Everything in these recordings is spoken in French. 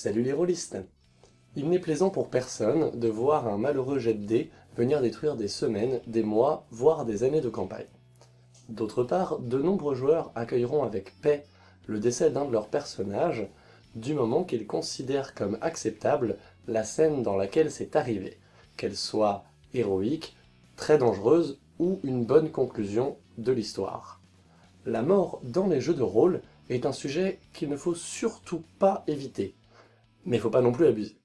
Salut les rôlistes Il n'est plaisant pour personne de voir un malheureux jet de dés venir détruire des semaines, des mois, voire des années de campagne. D'autre part, de nombreux joueurs accueilleront avec paix le décès d'un de leurs personnages, du moment qu'ils considèrent comme acceptable la scène dans laquelle c'est arrivé, qu'elle soit héroïque, très dangereuse ou une bonne conclusion de l'histoire. La mort dans les jeux de rôle est un sujet qu'il ne faut surtout pas éviter, mais il faut pas non plus abuser.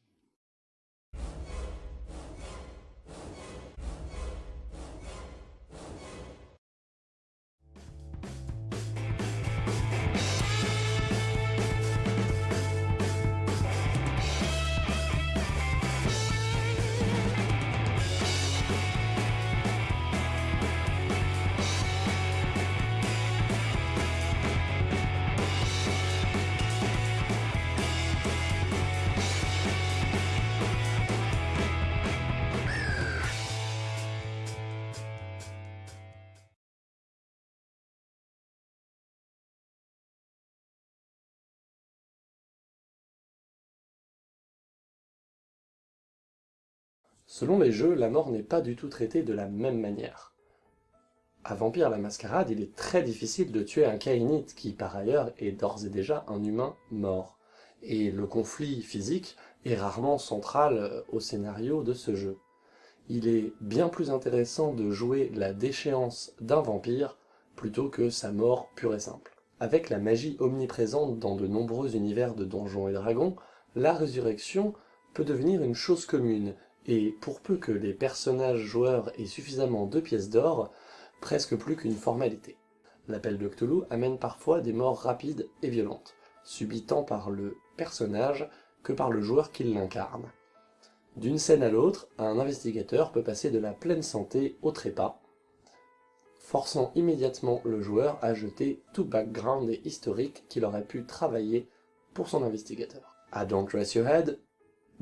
Selon les jeux, la mort n'est pas du tout traitée de la même manière. À Vampire la Mascarade, il est très difficile de tuer un Kainite, qui par ailleurs est d'ores et déjà un humain mort. Et le conflit physique est rarement central euh, au scénario de ce jeu. Il est bien plus intéressant de jouer la déchéance d'un vampire plutôt que sa mort pure et simple. Avec la magie omniprésente dans de nombreux univers de Donjons et Dragons, la résurrection peut devenir une chose commune, et pour peu que les personnages joueurs aient suffisamment de pièces d'or, presque plus qu'une formalité. L'appel de Cthulhu amène parfois des morts rapides et violentes, subies tant par le personnage que par le joueur qui l'incarne. D'une scène à l'autre, un investigateur peut passer de la pleine santé au trépas, forçant immédiatement le joueur à jeter tout background et historique qu'il aurait pu travailler pour son investigateur. À Don't Dress Your Head,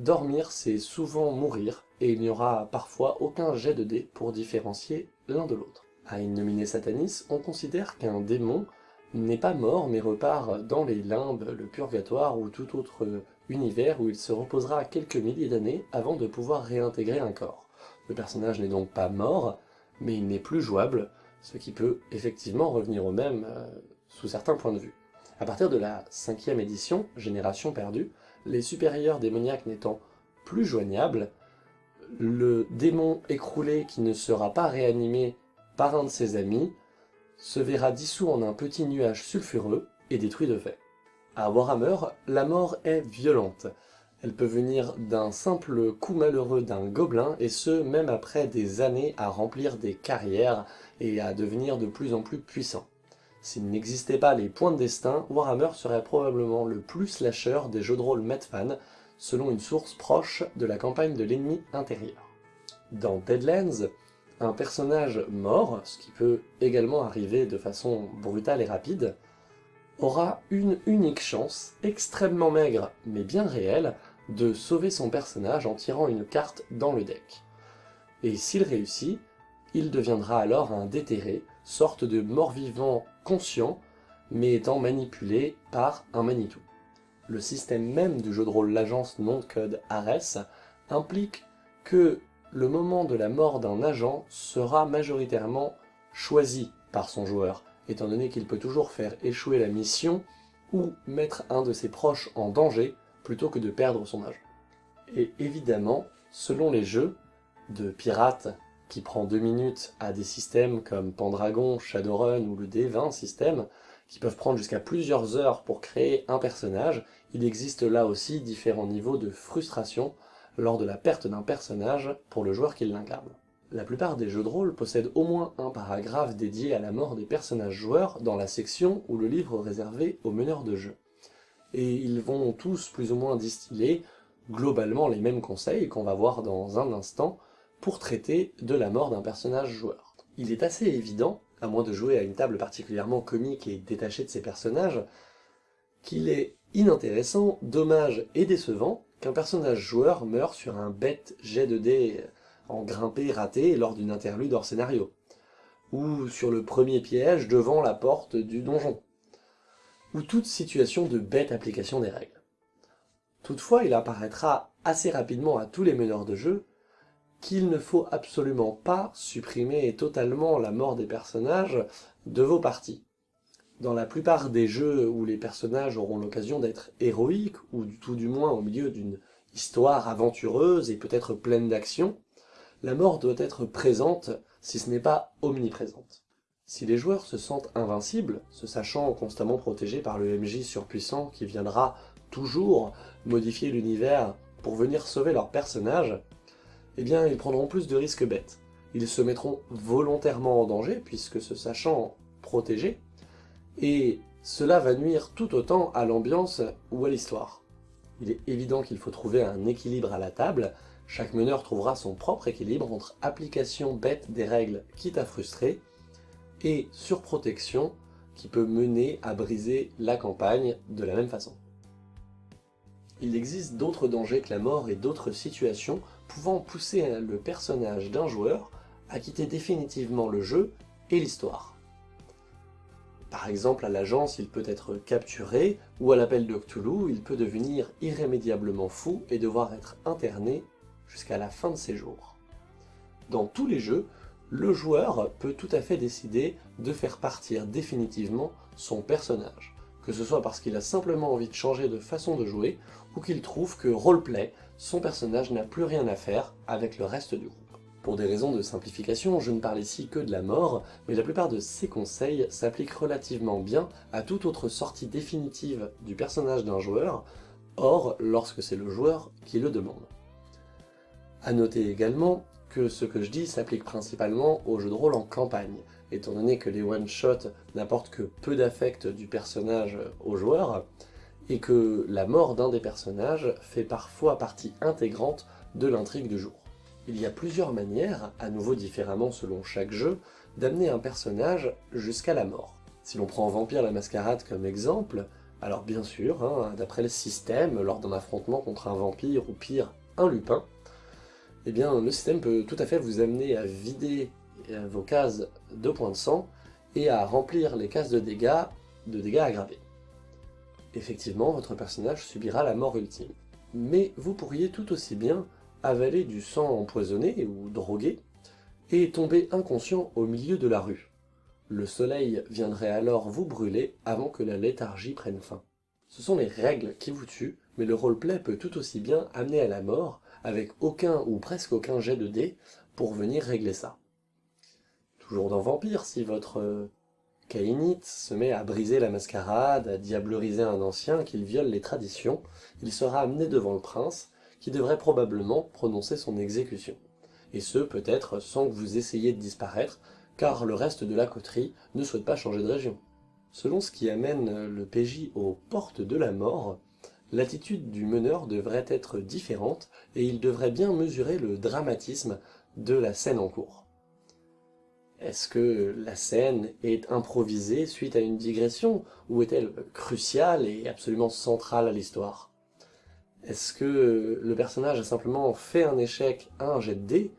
Dormir, c'est souvent mourir, et il n'y aura parfois aucun jet de dés pour différencier l'un de l'autre. À Innominé Satanis, on considère qu'un démon n'est pas mort mais repart dans les limbes, le purgatoire ou tout autre univers où il se reposera quelques milliers d'années avant de pouvoir réintégrer un corps. Le personnage n'est donc pas mort, mais il n'est plus jouable, ce qui peut effectivement revenir au même euh, sous certains points de vue. À partir de la cinquième édition, Génération perdue, les supérieurs démoniaques n'étant plus joignables, le démon écroulé qui ne sera pas réanimé par un de ses amis se verra dissous en un petit nuage sulfureux et détruit de fait. À Warhammer, la mort est violente. Elle peut venir d'un simple coup malheureux d'un gobelin, et ce, même après des années à remplir des carrières et à devenir de plus en plus puissant. S'il n'existait pas les points de destin, Warhammer serait probablement le plus slasher des jeux de rôle Medfan, selon une source proche de la campagne de l'ennemi intérieur. Dans Deadlands, un personnage mort, ce qui peut également arriver de façon brutale et rapide, aura une unique chance, extrêmement maigre mais bien réelle, de sauver son personnage en tirant une carte dans le deck. Et s'il réussit, il deviendra alors un déterré, sorte de mort-vivant conscient, mais étant manipulé par un Manitou. Le système même du jeu de rôle l'agence non-code Ares implique que le moment de la mort d'un agent sera majoritairement choisi par son joueur, étant donné qu'il peut toujours faire échouer la mission ou mettre un de ses proches en danger plutôt que de perdre son agent. Et évidemment, selon les jeux, de pirates qui prend deux minutes à des systèmes comme Pendragon, Shadowrun ou le D20 système, qui peuvent prendre jusqu'à plusieurs heures pour créer un personnage, il existe là aussi différents niveaux de frustration lors de la perte d'un personnage pour le joueur qui l'incarne. La plupart des jeux de rôle possèdent au moins un paragraphe dédié à la mort des personnages joueurs dans la section ou le livre réservé aux meneurs de jeu. Et ils vont tous plus ou moins distiller globalement les mêmes conseils qu'on va voir dans un instant, pour traiter de la mort d'un personnage joueur. Il est assez évident, à moins de jouer à une table particulièrement comique et détachée de ses personnages, qu'il est inintéressant, dommage et décevant qu'un personnage joueur meure sur un bête jet de dés en grimpé raté lors d'une interlude hors scénario, ou sur le premier piège devant la porte du donjon, ou toute situation de bête application des règles. Toutefois, il apparaîtra assez rapidement à tous les meneurs de jeu qu'il ne faut absolument pas supprimer totalement la mort des personnages de vos parties. Dans la plupart des jeux où les personnages auront l'occasion d'être héroïques, ou tout du moins au milieu d'une histoire aventureuse et peut-être pleine d'action, la mort doit être présente si ce n'est pas omniprésente. Si les joueurs se sentent invincibles, se sachant constamment protégés par le MJ surpuissant qui viendra toujours modifier l'univers pour venir sauver leur personnage, eh bien ils prendront plus de risques bêtes. Ils se mettront volontairement en danger, puisque se sachant protégés, et cela va nuire tout autant à l'ambiance ou à l'histoire. Il est évident qu'il faut trouver un équilibre à la table, chaque meneur trouvera son propre équilibre entre application bête des règles quitte à frustrer, et surprotection qui peut mener à briser la campagne de la même façon. Il existe d'autres dangers que la mort et d'autres situations pouvant pousser le personnage d'un joueur à quitter définitivement le jeu et l'histoire. Par exemple, à l'agence, il peut être capturé, ou à l'appel de Cthulhu, il peut devenir irrémédiablement fou et devoir être interné jusqu'à la fin de ses jours. Dans tous les jeux, le joueur peut tout à fait décider de faire partir définitivement son personnage, que ce soit parce qu'il a simplement envie de changer de façon de jouer, ou qu'il trouve que roleplay, son personnage n'a plus rien à faire avec le reste du groupe. Pour des raisons de simplification, je ne parle ici que de la mort, mais la plupart de ces conseils s'appliquent relativement bien à toute autre sortie définitive du personnage d'un joueur, or lorsque c'est le joueur qui le demande. A noter également que ce que je dis s'applique principalement aux jeux de rôle en campagne, étant donné que les one-shots n'apportent que peu d'affect du personnage au joueur, et que la mort d'un des personnages fait parfois partie intégrante de l'intrigue du jour. Il y a plusieurs manières, à nouveau différemment selon chaque jeu, d'amener un personnage jusqu'à la mort. Si l'on prend Vampire la Mascarade comme exemple, alors bien sûr, hein, d'après le système, lors d'un affrontement contre un vampire ou pire, un lupin, eh bien le système peut tout à fait vous amener à vider vos cases de points de sang et à remplir les cases de dégâts, de dégâts aggravés. Effectivement, votre personnage subira la mort ultime. Mais vous pourriez tout aussi bien avaler du sang empoisonné ou drogué, et tomber inconscient au milieu de la rue. Le soleil viendrait alors vous brûler avant que la léthargie prenne fin. Ce sont les règles qui vous tuent, mais le roleplay peut tout aussi bien amener à la mort, avec aucun ou presque aucun jet de dés, pour venir régler ça. Toujours dans Vampire, si votre euh, Caïnite se met à briser la mascarade, à diableriser un ancien, qu'il viole les traditions, il sera amené devant le prince, qui devrait probablement prononcer son exécution. Et ce, peut-être, sans que vous essayiez de disparaître, car le reste de la coterie ne souhaite pas changer de région. Selon ce qui amène le PJ aux portes de la mort, l'attitude du meneur devrait être différente, et il devrait bien mesurer le dramatisme de la scène en cours. Est-ce que la scène est improvisée suite à une digression, ou est-elle cruciale et absolument centrale à l'histoire? Est-ce que le personnage a simplement fait un échec à un jet de dés?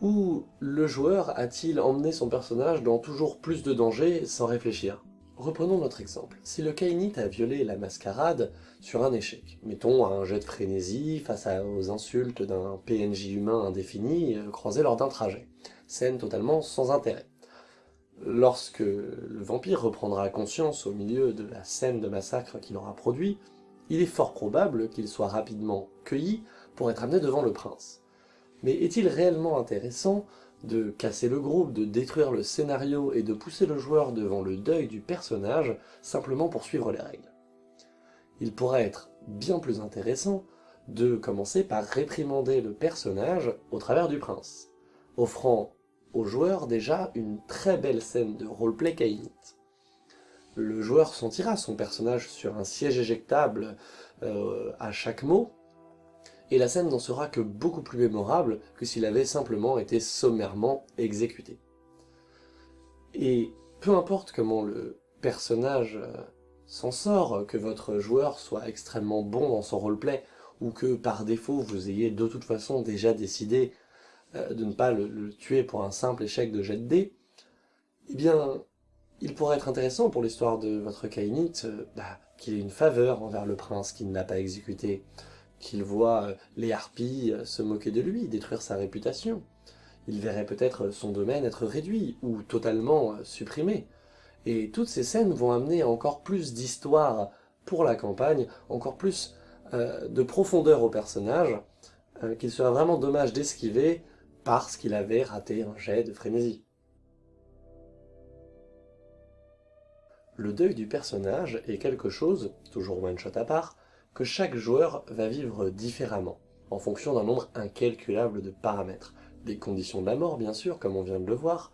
Ou le joueur a-t-il emmené son personnage dans toujours plus de dangers sans réfléchir? Reprenons notre exemple. Si le Kainite a violé la mascarade sur un échec, mettons un jet de frénésie face aux insultes d'un PNJ humain indéfini euh, croisé lors d'un trajet, scène totalement sans intérêt. Lorsque le vampire reprendra conscience au milieu de la scène de massacre qu'il aura produit, il est fort probable qu'il soit rapidement cueilli pour être amené devant le prince. Mais est-il réellement intéressant de casser le groupe, de détruire le scénario et de pousser le joueur devant le deuil du personnage simplement pour suivre les règles. Il pourrait être bien plus intéressant de commencer par réprimander le personnage au travers du prince, offrant au joueur déjà une très belle scène de roleplay caïnite le joueur sentira son personnage sur un siège éjectable euh, à chaque mot, et la scène n'en sera que beaucoup plus mémorable que s'il avait simplement été sommairement exécuté. Et peu importe comment le personnage euh, s'en sort, que votre joueur soit extrêmement bon dans son roleplay, ou que par défaut vous ayez de toute façon déjà décidé euh, de ne pas le, tuer pour un simple échec de jet de dés, eh bien Il pourrait être intéressant pour l'histoire de votre Kainite euh, bah, qu'il ait une faveur envers le prince qui ne l'a pas exécuté, qu'il voit euh, les harpies euh, se moquer de lui, détruire sa réputation. Il verrait peut-être son domaine être réduit ou totalement supprimé. Et toutes ces scènes vont amener encore plus d'histoire pour la campagne, encore plus de profondeur au personnage, qu'il serait vraiment dommage d'esquiver parce qu'il avait raté un jet de frénésie. Le deuil du personnage est quelque chose, toujours one-shot à part, que chaque joueur va vivre différemment, en fonction d'un nombre incalculable de paramètres. Des conditions de la mort, bien sûr, comme on vient de le voir,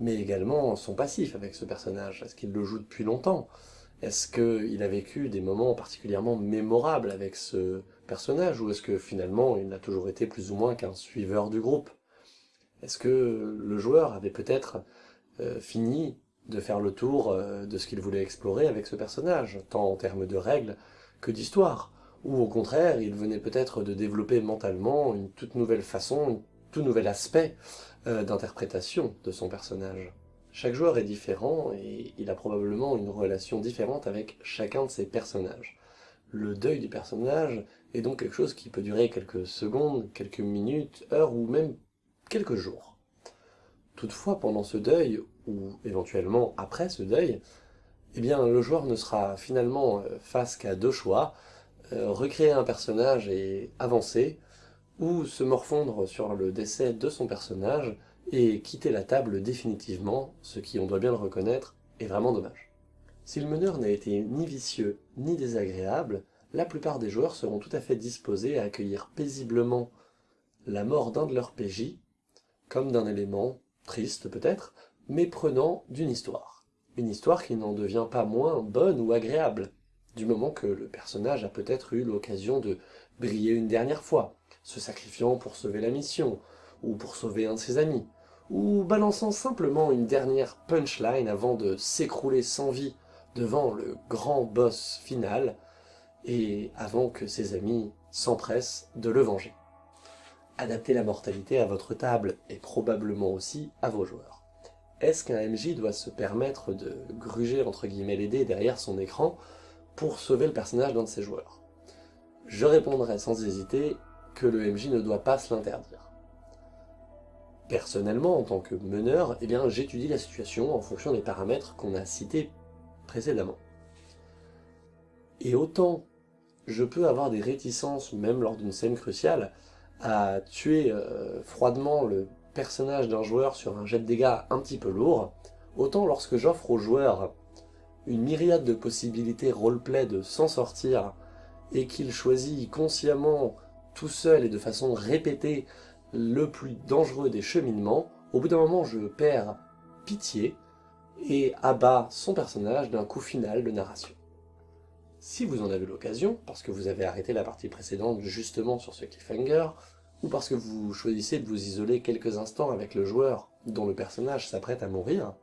mais également son passif avec ce personnage. Est-ce qu'il le joue depuis longtemps? Est-ce qu'il a vécu des moments particulièrement mémorables avec ce personnage, ou est-ce que finalement il n'a toujours été plus ou moins qu'un suiveur du groupe? Est-ce que le joueur avait peut-être euh, fini de faire le tour euh, de ce qu'il voulait explorer avec ce personnage, tant en termes de règles que d'histoire, ou au contraire, il venait peut-être de développer mentalement une toute nouvelle façon, un tout nouvel aspect euh, d'interprétation de son personnage. Chaque joueur est différent et il a probablement une relation différente avec chacun de ses personnages. Le deuil du personnage est donc quelque chose qui peut durer quelques secondes, quelques minutes, heures ou même quelques jours. Toutefois, pendant ce deuil, ou éventuellement après ce deuil, eh bien le joueur ne sera finalement euh, face qu'à deux choix, euh, recréer un personnage et avancer, ou se morfondre sur le décès de son personnage et quitter la table définitivement, ce qui, on doit bien le reconnaître, est vraiment dommage. Si le meneur n'a été ni vicieux ni désagréable, la plupart des joueurs seront tout à fait disposés à accueillir paisiblement la mort d'un de leurs PJ, comme d'un élément, triste peut-être, mais prenant d'une histoire. Une histoire qui n'en devient pas moins bonne ou agréable, du moment que le personnage a peut-être eu l'occasion de briller une dernière fois, se sacrifiant pour sauver la mission, ou pour sauver un de ses amis, ou balançant simplement une dernière punchline avant de s'écrouler sans vie devant le grand boss final, et avant que ses amis s'empressent de le venger. Adaptez la mortalité à votre table, et probablement aussi à vos joueurs. Est-ce qu'un MJ doit se permettre de gruger entre guillemets les dés derrière son écran pour sauver le personnage d'un de ses joueurs? Je répondrai sans hésiter que le MJ ne doit pas se l'interdire. Personnellement, en tant que meneur, eh j'étudie la situation en fonction des paramètres qu'on a cités précédemment. Et autant je peux avoir des réticences, même lors d'une scène cruciale, à tuer euh, froidement le personnage d'un joueur sur un jet de dégâts un petit peu lourd, autant lorsque j'offre au joueur une myriade de possibilités roleplay de s'en sortir, et qu'il choisit consciemment, tout seul et de façon répétée, le plus dangereux des cheminements, au bout d'un moment je perds pitié, et abat son personnage d'un coup final de narration. Si vous en avez l'occasion, parce que vous avez arrêté la partie précédente justement sur ce cliffhanger, ou parce que vous choisissez de vous isoler quelques instants avec le joueur dont le personnage s'apprête à mourir,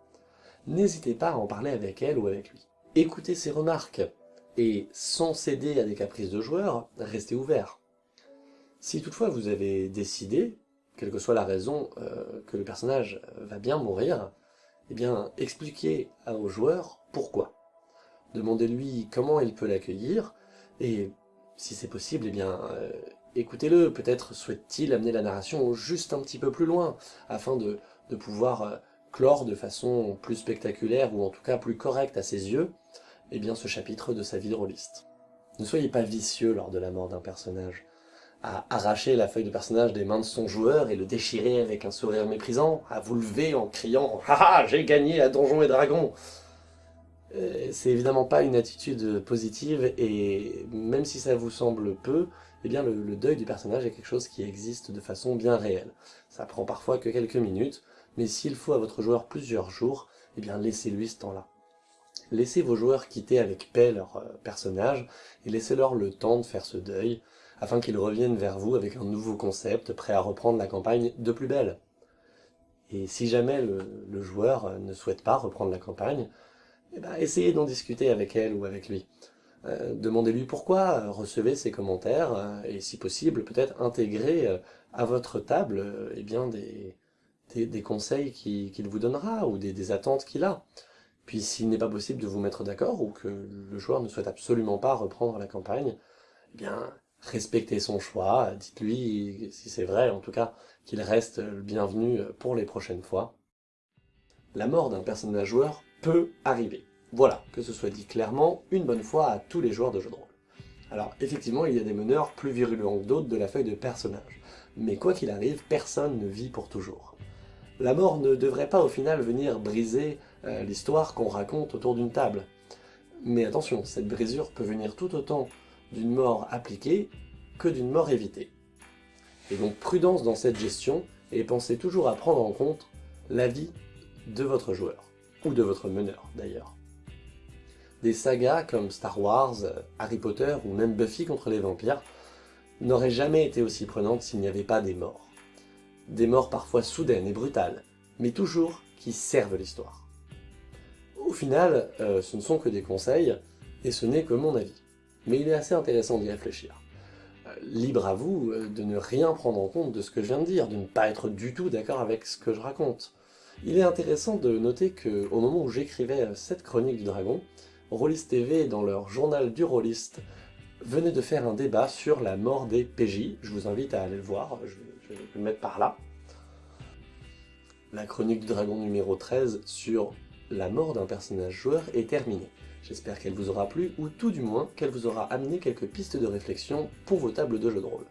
n'hésitez pas à en parler avec elle ou avec lui. Écoutez ses remarques, et sans céder à des caprices de joueur, restez ouvert. Si toutefois vous avez décidé, quelle que soit la raison euh, que le personnage va bien mourir, eh bien expliquez au joueur pourquoi. Demandez-lui comment il peut l'accueillir, et si c'est possible, eh bien euh, écoutez-le, peut-être souhaite-t-il amener la narration juste un petit peu plus loin, afin de, pouvoir euh, clore de façon plus spectaculaire, ou en tout cas plus correcte à ses yeux, eh bien ce chapitre de sa vie de rôliste. Ne soyez pas vicieux lors de la mort d'un personnage, à arracher la feuille de personnage des mains de son joueur et le déchirer avec un sourire méprisant, à vous lever en criant « Haha, j'ai gagné à Donjons et Dragons !» euh, C'est évidemment pas une attitude positive, et même si ça vous semble peu, eh bien le, deuil du personnage est quelque chose qui existe de façon bien réelle. Ça prend parfois que quelques minutes, mais s'il faut à votre joueur plusieurs jours, eh bien laissez-lui ce temps-là. Laissez vos joueurs quitter avec paix leur euh, personnage, et laissez-leur le temps de faire ce deuil, afin qu'ils reviennent vers vous avec un nouveau concept, prêt à reprendre la campagne de plus belle. Et si jamais le, joueur euh, ne souhaite pas reprendre la campagne, eh ben, essayez d'en discuter avec elle ou avec lui. Euh, demandez-lui pourquoi, euh, recevez ses commentaires, euh, et si possible, peut-être intégrer à votre table eh bien, des, conseils qu'il vous donnera, ou des, attentes qu'il a. Puis s'il n'est pas possible de vous mettre d'accord, ou que le joueur ne souhaite absolument pas reprendre la campagne, eh bien, respectez son choix, dites-lui, si c'est vrai en tout cas, qu'il reste le bienvenu pour les prochaines fois. La mort d'un personnage joueur peut arriver. Voilà, que ce soit dit clairement, une bonne fois à tous les joueurs de jeux de rôle. Alors effectivement, il y a des meneurs plus virulents que d'autres de la feuille de personnage, mais quoi qu'il arrive, personne ne vit pour toujours. La mort ne devrait pas au final venir briser euh, l'histoire qu'on raconte autour d'une table. Mais attention, cette brisure peut venir tout autant d'une mort appliquée que d'une mort évitée. Et donc prudence dans cette gestion, et pensez toujours à prendre en compte la vie de votre joueur, ou de votre meneur d'ailleurs. Des sagas comme Star Wars, Harry Potter ou même Buffy contre les vampires n'auraient jamais été aussi prenantes s'il n'y avait pas des morts. Des morts parfois soudaines et brutales, mais toujours qui servent l'histoire. Au final, euh, ce ne sont que des conseils, et ce n'est que mon avis. Mais il est assez intéressant d'y réfléchir. Euh, libre à vous euh, de ne rien prendre en compte de ce que je viens de dire, de ne pas être du tout d'accord avec ce que je raconte. Il est intéressant de noter que, au moment où j'écrivais cette chronique du dragon, Rollist TV, dans leur journal du Rollist, venait de faire un débat sur la mort des PJ. Je vous invite à aller le voir, je, vais le mettre par là. La chronique du dragon numéro 13 sur la mort d'un personnage joueur est terminée. J'espère qu'elle vous aura plu, ou tout du moins qu'elle vous aura amené quelques pistes de réflexion pour vos tables de jeux de rôle.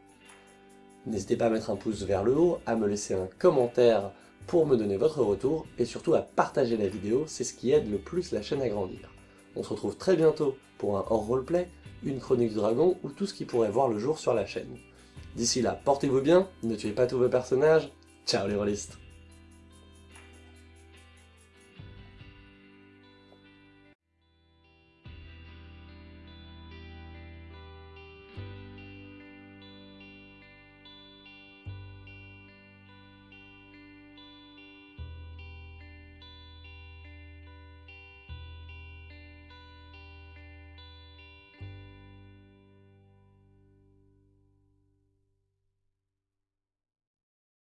N'hésitez pas à mettre un pouce vers le haut, à me laisser un commentaire pour me donner votre retour, et surtout à partager la vidéo, c'est ce qui aide le plus la chaîne à grandir. On se retrouve très bientôt pour un hors roleplay, une chronique du dragon ou tout ce qui pourrait voir le jour sur la chaîne. D'ici là, portez-vous bien, ne tuez pas tous vos personnages, ciao les rôlistes